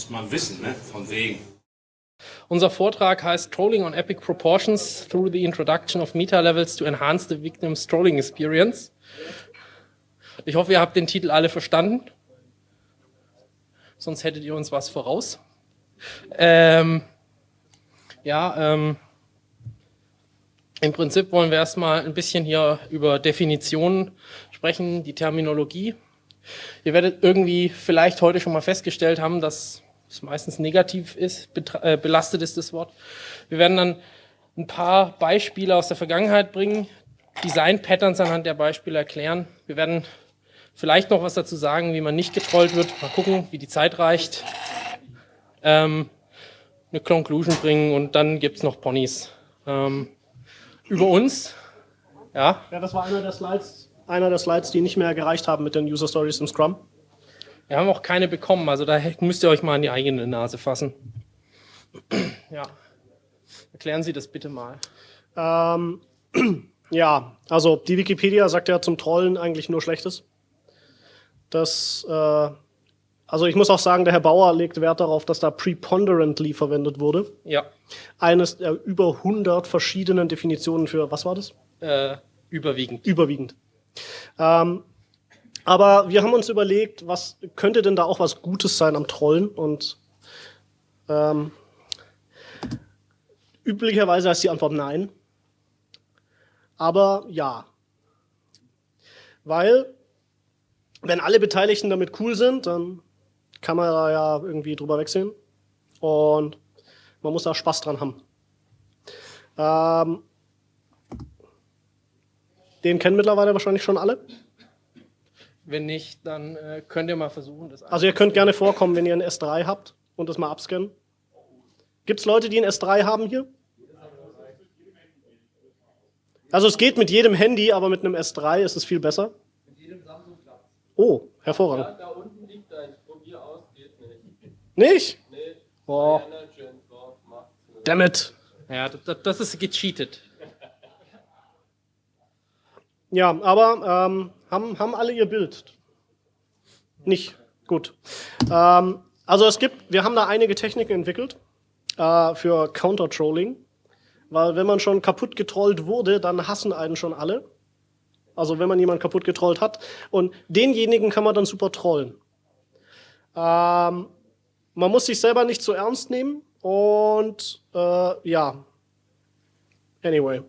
Muss man wissen, ne? Von wegen. Unser Vortrag heißt Trolling on Epic Proportions through the introduction of Meta Levels to enhance the victim's trolling experience. Ich hoffe, ihr habt den Titel alle verstanden. Sonst hättet ihr uns was voraus. Ähm, ja, ähm, im Prinzip wollen wir erstmal ein bisschen hier über Definitionen sprechen, die Terminologie. Ihr werdet irgendwie vielleicht heute schon mal festgestellt haben, dass es meistens negativ ist, äh, belastet ist das Wort. Wir werden dann ein paar Beispiele aus der Vergangenheit bringen, Design-Patterns anhand der Beispiele erklären. Wir werden vielleicht noch was dazu sagen, wie man nicht getrollt wird. Mal gucken, wie die Zeit reicht. Ähm, eine Conclusion bringen und dann gibt es noch Ponys. Ähm, über uns. Ja. Ja, das war einer der Slides, einer der Slides, die nicht mehr gereicht haben mit den User Stories im Scrum. Wir haben auch keine bekommen, also da müsst ihr euch mal an die eigene Nase fassen. ja. Erklären Sie das bitte mal. Ähm, ja, also die Wikipedia sagt ja zum Trollen eigentlich nur Schlechtes. Das, äh, also ich muss auch sagen, der Herr Bauer legt Wert darauf, dass da preponderantly verwendet wurde. Ja. Eines der über 100 verschiedenen Definitionen für, was war das? Äh, überwiegend. Überwiegend. Ähm, aber wir haben uns überlegt, was könnte denn da auch was Gutes sein am Trollen und ähm, üblicherweise ist die Antwort nein. Aber ja. Weil, wenn alle Beteiligten damit cool sind, dann kann man da ja irgendwie drüber wegsehen. Und man muss da Spaß dran haben. Ähm, den kennen mittlerweile wahrscheinlich schon alle. Wenn nicht, dann äh, könnt ihr mal versuchen, das Also ihr könnt gerne vorkommen, wenn ihr ein S3 habt und das mal abscannen. Gibt es Leute, die ein S3 haben hier? Also es geht mit jedem Handy, aber mit einem S3 ist es viel besser. Mit jedem Samsung klappt Oh, hervorragend. Ja, da unten liegt eins. Probier aus, geht nicht. Nicht? Nee. Oh. Damn it. Ja, das, das ist gecheatet. Ja, aber ähm, haben, haben alle ihr Bild? Nicht? Gut. Ähm, also es gibt, wir haben da einige Techniken entwickelt äh, für Counter-Trolling, weil wenn man schon kaputt getrollt wurde, dann hassen einen schon alle. Also wenn man jemanden kaputt getrollt hat. Und denjenigen kann man dann super trollen. Ähm, man muss sich selber nicht zu ernst nehmen und äh, ja. Anyway.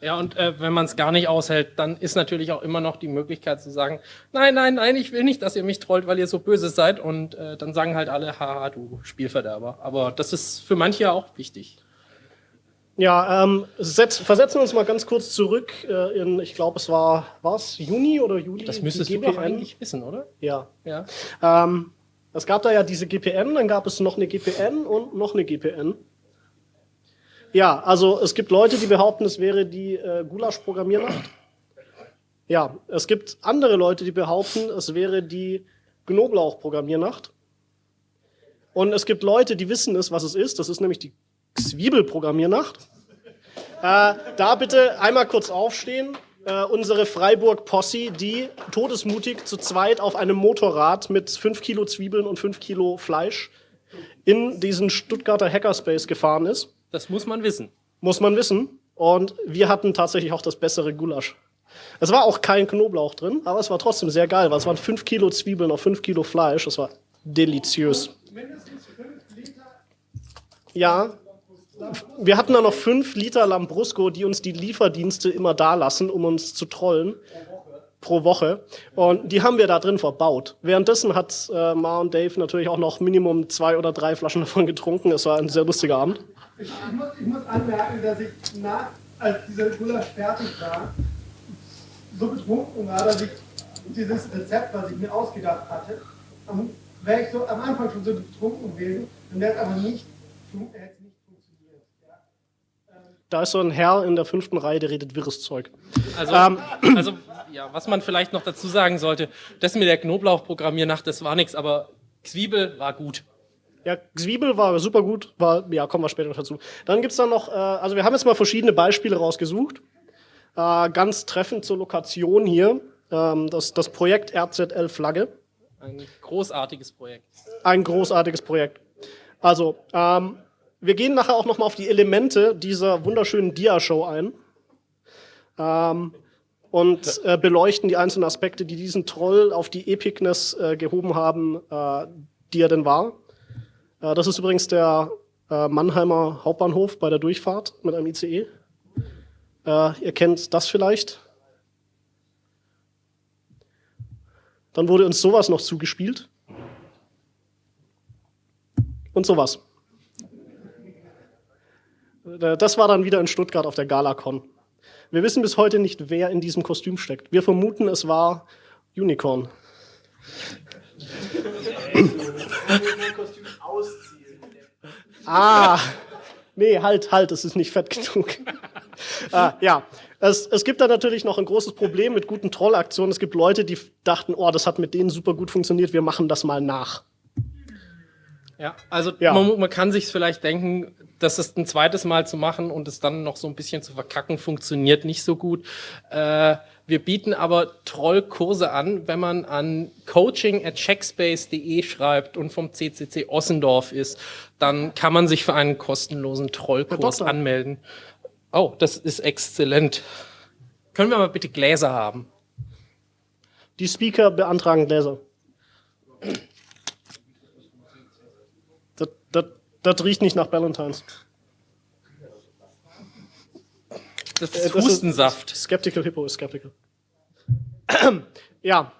Ja, und äh, wenn man es gar nicht aushält, dann ist natürlich auch immer noch die Möglichkeit zu sagen, nein, nein, nein, ich will nicht, dass ihr mich trollt, weil ihr so böse seid. Und äh, dann sagen halt alle, haha, du Spielverderber. Aber das ist für manche auch wichtig. Ja, ähm, setz, versetzen wir uns mal ganz kurz zurück äh, in, ich glaube, es war, was, Juni oder Juli? Das müsstest du doch eigentlich wissen, oder? Ja. ja. Ähm, es gab da ja diese GPN, dann gab es noch eine GPN und noch eine GPN. Ja, also es gibt Leute, die behaupten, es wäre die äh, Gulasch-Programmiernacht. Ja, es gibt andere Leute, die behaupten, es wäre die Knoblauch-Programmiernacht. Und es gibt Leute, die wissen es, was es ist. Das ist nämlich die Zwiebel-Programmiernacht. Äh, da bitte einmal kurz aufstehen. Äh, unsere Freiburg-Posse, die todesmutig zu zweit auf einem Motorrad mit 5 Kilo Zwiebeln und 5 Kilo Fleisch in diesen Stuttgarter Hackerspace gefahren ist. Das muss man wissen. Muss man wissen. Und wir hatten tatsächlich auch das bessere Gulasch. Es war auch kein Knoblauch drin, aber es war trotzdem sehr geil, weil es waren 5 Kilo Zwiebeln auf 5 Kilo Fleisch. Es war deliziös. Mindestens 5 Liter. Ja. Wir hatten da noch 5 Liter Lambrusco, die uns die Lieferdienste immer da lassen, um uns zu trollen pro Woche. Und die haben wir da drin verbaut. Währenddessen hat äh, Ma und Dave natürlich auch noch Minimum zwei oder drei Flaschen davon getrunken. Es war ein sehr lustiger Abend. Ich, ich, muss, ich muss, anmerken, dass ich nach, als dieser Gulasch fertig war, so betrunken war, dass ich dieses Rezept, was ich mir ausgedacht hatte, wäre ich so am Anfang schon so betrunken gewesen, dann wäre es aber nicht, nicht funktioniert. Da ist so ein Herr in der fünften Reihe, der redet wirres Zeug. Also, ähm, also ja, was man vielleicht noch dazu sagen sollte, das mit der Knoblauchprogrammiernacht, das war nichts, aber Zwiebel war gut. Ja, Zwiebel war super gut, war, ja, kommen wir später noch dazu. Dann gibt's dann noch, äh, also wir haben jetzt mal verschiedene Beispiele rausgesucht. Äh, ganz treffend zur Lokation hier, ähm, das, das Projekt RZL Flagge. Ein großartiges Projekt. Ein großartiges Projekt. Also, ähm, wir gehen nachher auch nochmal auf die Elemente dieser wunderschönen Dia-Show ein ähm, und äh, beleuchten die einzelnen Aspekte, die diesen Troll auf die Epicness äh, gehoben haben, äh, die er denn war. Äh, das ist übrigens der äh, Mannheimer Hauptbahnhof bei der Durchfahrt mit einem ICE. Äh, ihr kennt das vielleicht. Dann wurde uns sowas noch zugespielt. Und sowas. Äh, Das war dann wieder in Stuttgart auf der Galacon. Wir wissen bis heute nicht, wer in diesem Kostüm steckt. Wir vermuten, es war Unicorn. Ah, nee, halt, halt, es ist nicht fett genug. ah, ja, es, es gibt da natürlich noch ein großes Problem mit guten Trollaktionen. Es gibt Leute, die dachten, oh, das hat mit denen super gut funktioniert, wir machen das mal nach. Ja, also Ja. Man, man kann sich vielleicht denken, das ist ein zweites Mal zu machen und es dann noch so ein bisschen zu verkacken, funktioniert nicht so gut. Äh, wir bieten aber Trollkurse an, wenn man an coaching at checkspace.de schreibt und vom CCC Ossendorf ist, dann kann man sich für einen kostenlosen Trollkurs anmelden. Oh, das ist exzellent. Können wir mal bitte Gläser haben? Die Speaker beantragen Gläser. Das, das, das riecht nicht nach Valentines. Das Äh, ist das ist- Hustensaft. Skeptical Hippo ist skeptical. ja.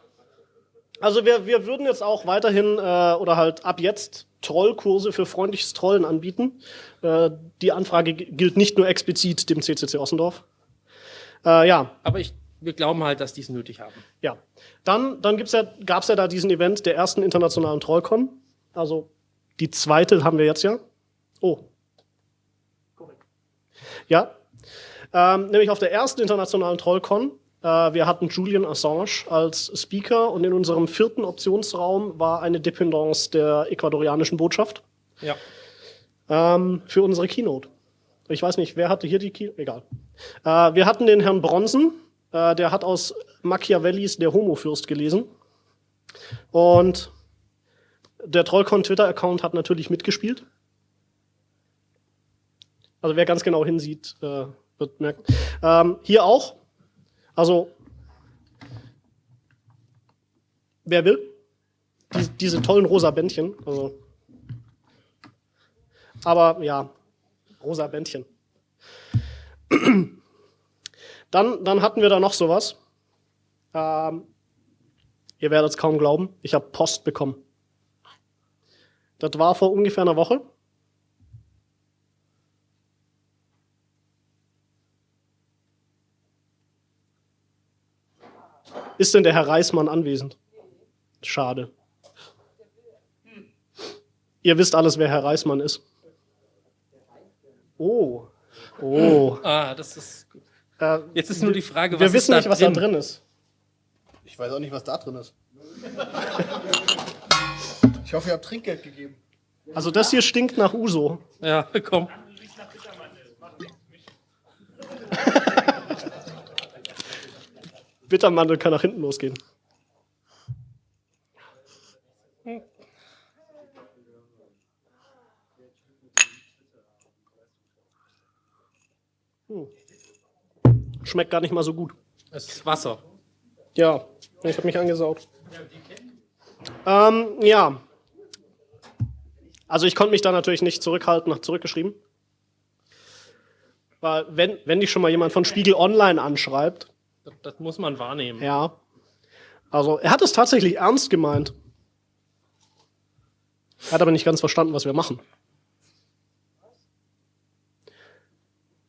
Also wir, wir würden jetzt auch weiterhin äh, oder halt ab jetzt Trollkurse für freundliches Trollen anbieten. Äh, die Anfrage gilt nicht nur explizit dem CCC Ossendorf. Äh, ja, Aber ich, wir glauben halt, dass die es nötig haben. ja. Dann, dann gibt's ja, gab's ja da diesen Event der ersten internationalen Trollcon. Also die zweite haben wir jetzt ja. Oh. Korrekt. Ja. Ähm, nämlich auf der ersten internationalen Trollcon. Äh, wir hatten Julian Assange als Speaker und in unserem vierten Optionsraum war eine Dependance der ecuadorianischen Botschaft Ja. ähm, für unsere Keynote. Ich weiß nicht, wer hatte hier die Keynote? Egal. Äh, wir hatten den Herrn Bronson, äh, der hat aus Machiavellis Der Homofürst gelesen. Und der Trollcon Twitter-Account hat natürlich mitgespielt. Also wer ganz genau hinsieht, äh, wird merken. Ähm, hier auch. Also, wer will? Die, diese tollen rosa Bändchen. Also, aber ja, rosa Bändchen. Dann, dann hatten wir da noch sowas. Ähm, ihr werdet es kaum glauben, ich habe Post bekommen. Das war vor ungefähr einer Woche. Ist denn der Herr Reismann anwesend? Schade. Ihr wisst alles, wer Herr Reismann ist. Oh. Oh. Ah, das ist. gut. Äh, Jetzt ist nur die Frage, was wir ist wissen da nicht, was da drin ist. Ich weiß auch nicht, was da drin ist. Ich hoffe, ihr habt Trinkgeld gegeben. Also das hier stinkt nach Uso. Ja, komm. Bittermandel kann nach hinten losgehen. Hm. Schmeckt gar nicht mal so gut. Es ist Wasser. Ja, ich habe mich angesaugt. Ähm, ja. Also ich konnte mich da natürlich nicht zurückhalten, nach zurückgeschrieben. Weil wenn, wenn dich schon mal jemand von Spiegel Online anschreibt, Das, das muss man wahrnehmen. ja. Also er hat es tatsächlich ernst gemeint. Er hat aber nicht ganz verstanden, was wir machen.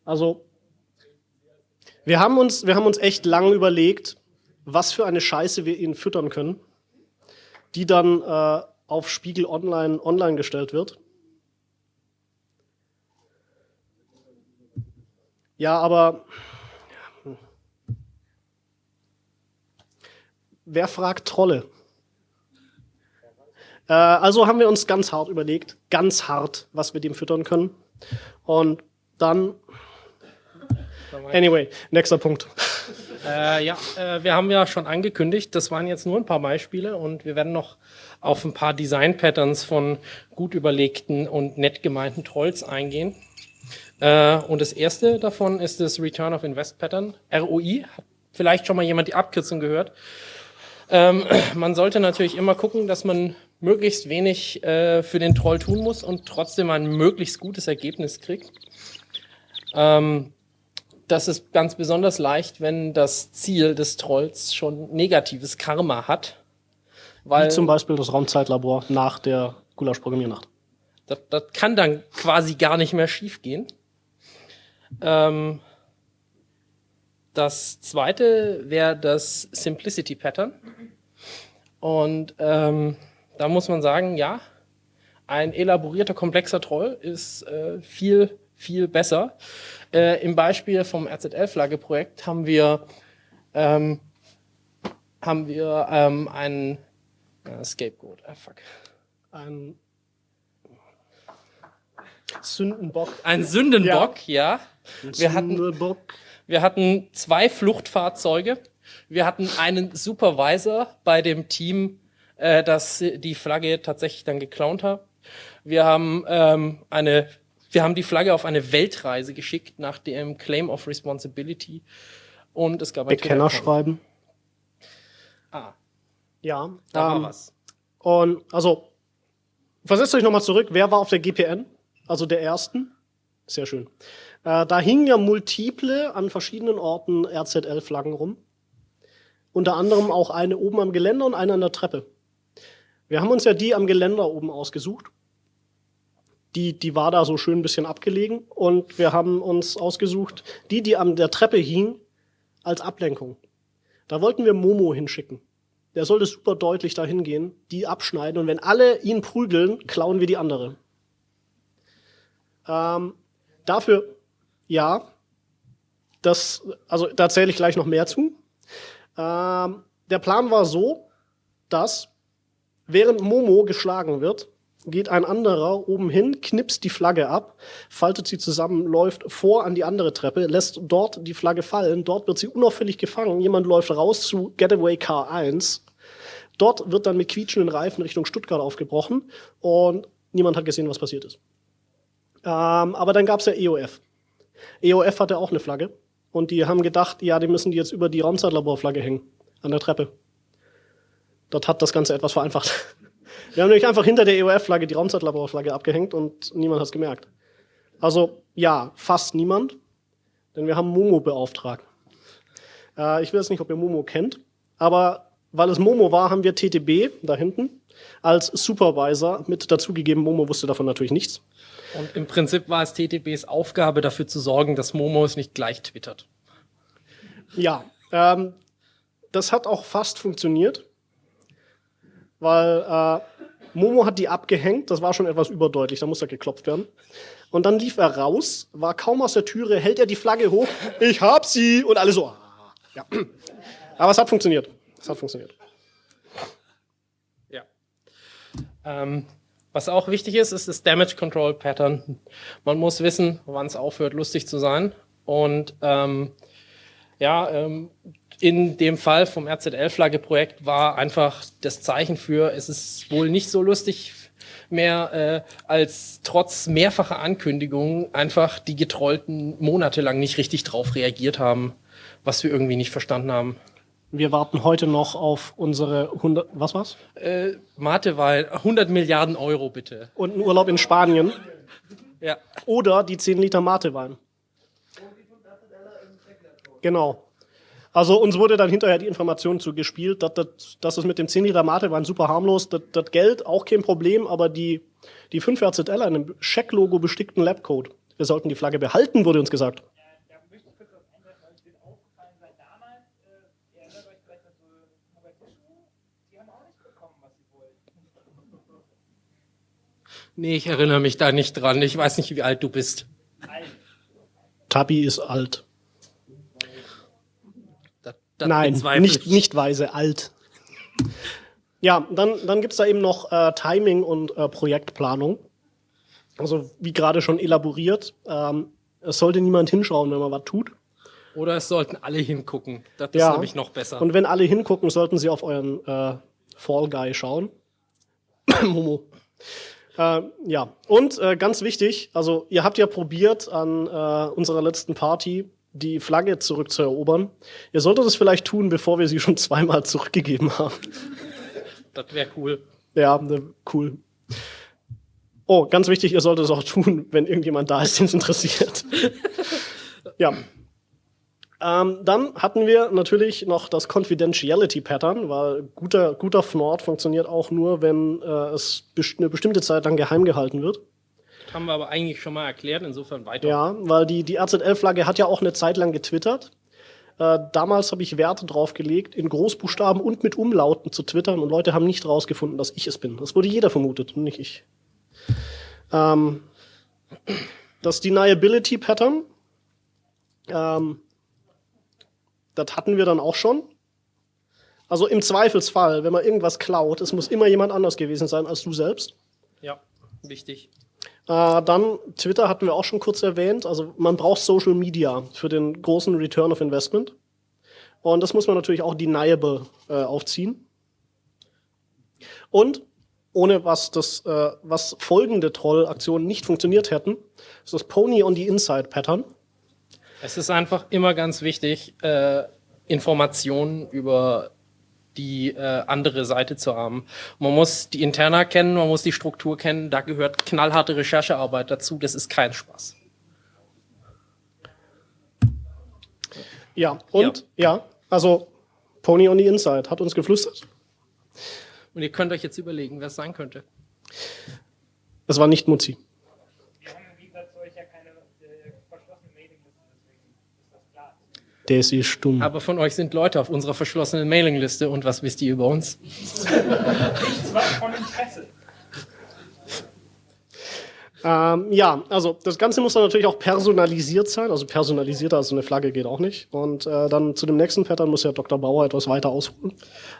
Also wir haben uns, wir haben uns echt lange überlegt, was für eine Scheiße wir ihnen füttern können, die dann äh, auf Spiegel Online online gestellt wird. Ja, aber wer fragt Trolle? Äh, also haben wir uns ganz hart überlegt, ganz hart, was wir dem füttern können. Und dann, anyway, nächster Punkt. Äh, ja, äh, wir haben ja schon angekündigt, das waren jetzt nur ein paar Beispiele und wir werden noch auf ein paar Design-Patterns von gut überlegten und nett gemeinten Trolls eingehen. Äh, und das erste davon ist das Return of Invest Pattern, ROI. Hat vielleicht schon mal jemand die Abkürzung gehört. Ähm, man sollte natürlich immer gucken, dass man möglichst wenig äh, für den Troll tun muss und trotzdem ein möglichst gutes Ergebnis kriegt. Ähm, das ist ganz besonders leicht, wenn das Ziel des Trolls schon negatives Karma hat. Weil Wie zum Beispiel das Raumzeitlabor nach der Gulasch-Programmiernacht. das, das kann dann quasi gar nicht mehr schiefgehen. Ähm, das zweite wäre das Simplicity Pattern. Und ähm, da muss man sagen, ja, ein elaborierter, komplexer Troll ist äh, viel, viel besser. Äh, Im Beispiel vom RZL-Flagge-Projekt haben wir, ähm, haben wir ähm, einen äh, Scapegoat. Ah, fuck. Ein Sündenbock. Ein Sündenbock, ja. Wir hatten, wir hatten zwei Fluchtfahrzeuge. Wir hatten einen Supervisor bei dem Team, äh, das die Flagge tatsächlich dann geklaut hat. Wir haben ähm, eine, wir haben die Flagge auf eine Weltreise geschickt nach dem Claim of Responsibility. Und es gab ein Bekenner schreiben. Ah, Ja. da ähm, war was. Und also, versetzt euch nochmal zurück, wer war auf der GPN? Also der ersten? Sehr schön. Äh, da hingen ja multiple an verschiedenen Orten RZL-Flaggen rum. Unter anderem auch eine oben am Geländer und eine an der Treppe. Wir haben uns ja die am Geländer oben ausgesucht. Die, die war da so schön ein bisschen abgelegen. Und wir haben uns ausgesucht, die, die an der Treppe hing, als Ablenkung. Da wollten wir Momo hinschicken. Der sollte super deutlich dahin gehen, die abschneiden und wenn alle ihn prügeln, klauen wir die andere. Ähm, dafür, ja, das, also da zähle ich gleich noch mehr zu. Ähm, der Plan war so, dass während Momo geschlagen wird, geht ein anderer oben hin, knipst die Flagge ab, faltet sie zusammen, läuft vor an die andere Treppe, lässt dort die Flagge fallen, dort wird sie unauffällig gefangen, jemand läuft raus zu Getaway Car 1, dort wird dann mit quietschenden Reifen Richtung Stuttgart aufgebrochen und niemand hat gesehen, was passiert ist. Ähm, aber dann gab's ja EOF. EOF hatte auch eine Flagge und die haben gedacht, ja, die müssen die jetzt über die Raumzeitlaborflagge hängen, an der Treppe. Dort hat das Ganze etwas vereinfacht. Wir haben nämlich einfach hinter der EOF-Flagge die Raumzeitlaborflagge abgehängt und niemand hat's gemerkt. Also ja, fast niemand, denn wir haben Momo beauftragt. Äh, ich weiß nicht, ob ihr Momo kennt, aber weil es Momo war, haben wir TTB da hinten als Supervisor mit dazugegeben. Momo wusste davon natürlich nichts. Und im Prinzip war es TTBs Aufgabe, dafür zu sorgen, dass Momo es nicht gleich twittert. Ja, ähm, das hat auch fast funktioniert, weil äh, Momo hat die abgehängt, das war schon etwas überdeutlich, da muss er geklopft werden. Und dann lief er raus, war kaum aus der Türe, hält er die Flagge hoch, ich hab sie und alle so. ah, Ja. Aber es hat funktioniert. Es hat funktioniert. Ja. Ähm, was auch wichtig ist, ist das Damage Control Pattern. Man muss wissen, wann es aufhört, lustig zu sein. Und ähm, ja, ähm, in dem Fall vom RZL-Flagge-Projekt war einfach das Zeichen für, es ist wohl nicht so lustig mehr, äh, als trotz mehrfacher Ankündigungen einfach die Getrollten monatelang nicht richtig drauf reagiert haben, was wir irgendwie nicht verstanden haben. Wir warten heute noch auf unsere 100, was war's? Äh, Matewahl, 100 Milliarden Euro bitte. Und einen Urlaub in Spanien Ja. oder die 10 Liter Matewein. Genau. Also uns wurde dann hinterher die Information zugespielt, dass, dass, dass es mit dem 10 Liter Matewein super harmlos, das, das Geld auch kein Problem, aber die, die 5 RZL, einem Scheck-Logo bestickten Labcode. Wir sollten die Flagge behalten, wurde uns gesagt. Da möchte ich kurz was einwerfen, weil es wird aufgefallen sein. Damals, äh, ihr erinnert euch vielleicht an so Mogadischu, die haben auch nicht bekommen, was sie wollten. Nee, ich erinnere mich da nicht dran. Ich weiß nicht, wie alt du bist. Tabi ist alt. Nein, nicht, ich. nicht weise, alt. Ja, dann, dann gibt's da eben noch äh, Timing und äh, Projektplanung. Also wie gerade schon elaboriert, ähm, es sollte niemand hinschauen, wenn man was tut. Oder es sollten alle hingucken. Das ist Ja. nämlich noch besser. Und wenn alle hingucken, sollten sie auf euren äh, Fall Guy schauen. Momo. Äh, ja, und äh, ganz wichtig, also ihr habt ja probiert an äh, unserer letzten Party die Flagge zurückzuerobern. Ihr solltet es vielleicht tun, bevor wir sie schon zweimal zurückgegeben haben. das wäre cool. Ja, ne, cool. Oh, ganz wichtig, ihr solltet es auch tun, wenn irgendjemand da ist, den es interessiert. ja. Ähm, dann hatten wir natürlich noch das Confidentiality Pattern, weil guter, guter Fnord funktioniert auch nur, wenn äh, es best eine bestimmte Zeit lang geheim gehalten wird. Haben wir aber eigentlich schon mal erklärt, insofern weiter. Ja, weil die, die RZL-Flagge hat ja auch eine Zeit lang getwittert. Äh, damals habe ich Werte drauf gelegt, in Großbuchstaben und mit Umlauten zu twittern und Leute haben nicht rausgefunden, dass ich es bin. Das wurde jeder vermutet und nicht ich. Ähm, das Deniability Pattern, ähm, das hatten wir dann auch schon. Also im Zweifelsfall, wenn man irgendwas klaut, es muss immer jemand anders gewesen sein als du selbst. Ja, wichtig. Äh, dann Twitter hatten wir auch schon kurz erwähnt. Also man braucht Social Media für den großen Return of Investment. Und das muss man natürlich auch deniable äh, aufziehen. Und ohne was das, äh, was folgende Trollaktionen nicht funktioniert hätten, ist das Pony on the Inside Pattern. Es ist einfach immer ganz wichtig, äh, Informationen über die äh, andere Seite zu haben. Man muss die Interna kennen, man muss die Struktur kennen, da gehört knallharte Recherchearbeit dazu, das ist kein Spaß. Ja, und ja, also Pony on the Inside hat uns geflüstert. Und ihr könnt euch jetzt überlegen, wer es sein könnte. Es war nicht Mutzi. Wir haben im Gegensatz zu euch ja keine äh, verschlossene Mailingliste, deswegen ist das klar. Der ist eh stumm. Aber von euch sind Leute auf unserer verschlossenen Mailingliste und was wisst ihr über uns? Nichts was von Interesse. Ähm, ja, also das Ganze muss dann natürlich auch personalisiert sein. Also personalisierter als so eine Flagge geht auch nicht. Und äh, dann zu dem nächsten Pattern muss ja Dr. Bauer etwas weiter ausholen.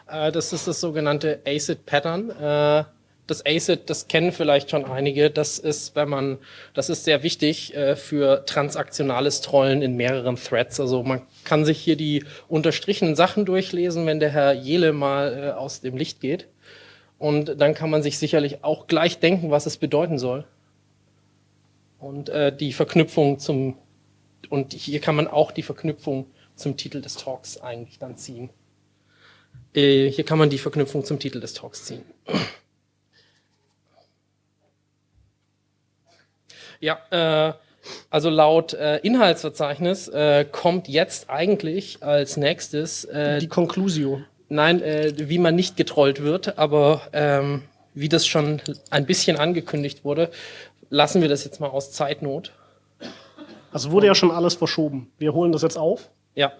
Äh, das ist das sogenannte ACID-Pattern. Äh, das ACID, das kennen vielleicht schon einige. Das ist, wenn man, das ist sehr wichtig äh, für transaktionales Trollen in mehreren Threads. Also man kann sich hier die unterstrichenen Sachen durchlesen, wenn der Herr Jele mal äh, aus dem Licht geht. Und dann kann man sich sicherlich auch gleich denken, was es bedeuten soll. Und äh, die Verknüpfung zum, und hier kann man auch die Verknüpfung zum Titel des Talks eigentlich dann ziehen. Äh, hier kann man die Verknüpfung zum Titel des Talks ziehen. Ja, äh, also laut äh, Inhaltsverzeichnis äh, kommt jetzt eigentlich als nächstes äh, Die Conclusio. Nein, äh, wie man nicht getrollt wird, aber ähm, wie das schon ein bisschen angekündigt wurde, lassen wir das jetzt mal aus Zeitnot. Also wurde ja schon alles verschoben. Wir holen das jetzt auf. Ja,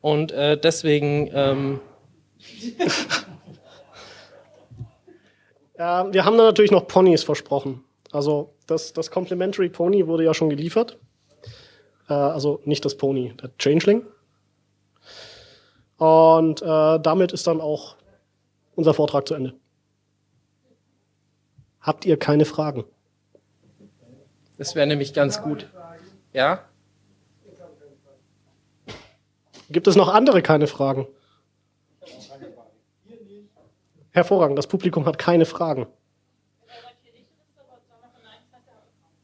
und äh, deswegen, ähm, Äh, wir haben dann natürlich noch Ponys versprochen. Also das, das Complimentary Pony wurde ja schon geliefert. Äh, also nicht das Pony, der Changeling. Und äh, damit ist dann auch unser Vortrag zu Ende. Habt ihr keine Fragen? das wäre nämlich ganz gut. Ja? Gibt es noch andere keine Fragen? Hervorragend, das Publikum hat keine Fragen.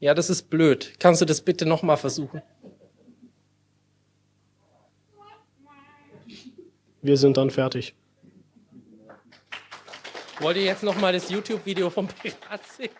Ja, das ist blöd. Kannst du das bitte nochmal versuchen? Wir sind dann fertig. Wollt ihr jetzt nochmal das YouTube-Video vom Pirat sehen?